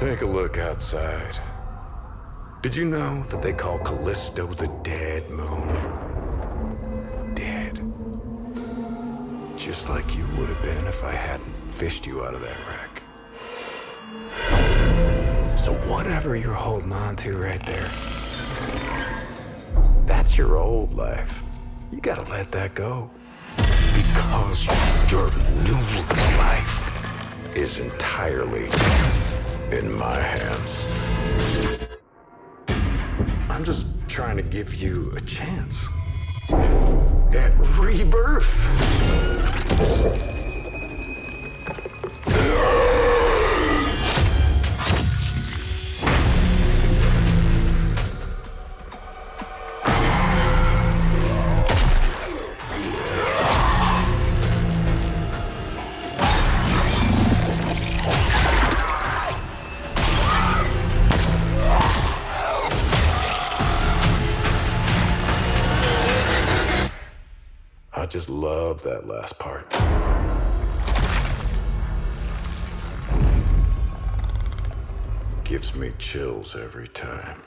Take a look outside. Did you know that they call Callisto the dead moon? Dead. Just like you would have been if I hadn't fished you out of that wreck. So whatever you're holding on to right there, that's your old life. You gotta let that go. Because your new life is entirely in my hands. I'm just trying to give you a chance at rebirth. Just love that last part. Gives me chills every time.